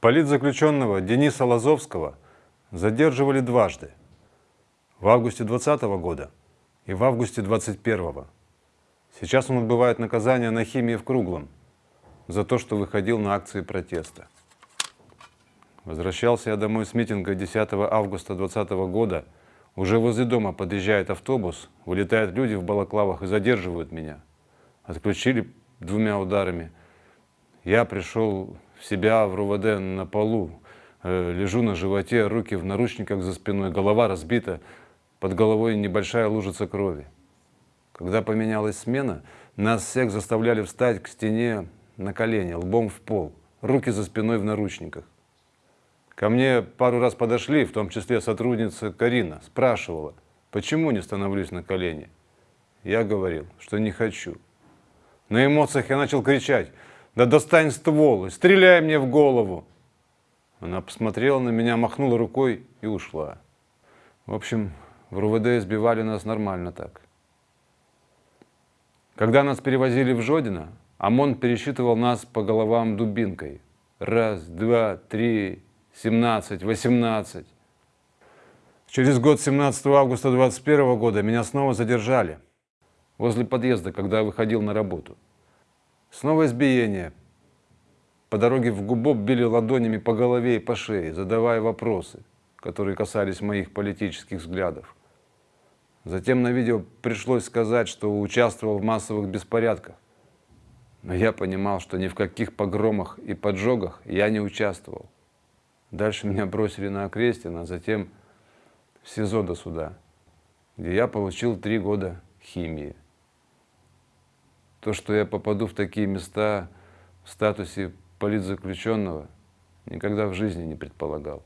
Политзаключенного Дениса Лазовского задерживали дважды. В августе 2020 года и в августе 2021. Сейчас он отбывает наказание на химии в Круглом за то, что выходил на акции протеста. Возвращался я домой с митинга 10 августа 2020 года. Уже возле дома подъезжает автобус, вылетают люди в балаклавах и задерживают меня. Отключили двумя ударами. Я пришел себя в РУВД на полу, э, лежу на животе, руки в наручниках за спиной, голова разбита, под головой небольшая лужица крови. Когда поменялась смена, нас всех заставляли встать к стене на колени, лбом в пол, руки за спиной в наручниках. Ко мне пару раз подошли, в том числе сотрудница Карина, спрашивала, почему не становлюсь на колени. Я говорил, что не хочу. На эмоциях я начал кричать, да достань ствол стреляй мне в голову. Она посмотрела на меня, махнула рукой и ушла. В общем, в РУВД избивали нас нормально так. Когда нас перевозили в Жодино, ОМОН пересчитывал нас по головам дубинкой. Раз, два, три, семнадцать, восемнадцать. Через год, 17 августа 21 года, меня снова задержали возле подъезда, когда я выходил на работу. Снова избиение. По дороге в Губоп били ладонями по голове и по шее, задавая вопросы, которые касались моих политических взглядов. Затем на видео пришлось сказать, что участвовал в массовых беспорядках. Но я понимал, что ни в каких погромах и поджогах я не участвовал. Дальше меня бросили на Окрестина, а затем в СИЗО до суда, где я получил три года химии. То, что я попаду в такие места в статусе политзаключенного, никогда в жизни не предполагал.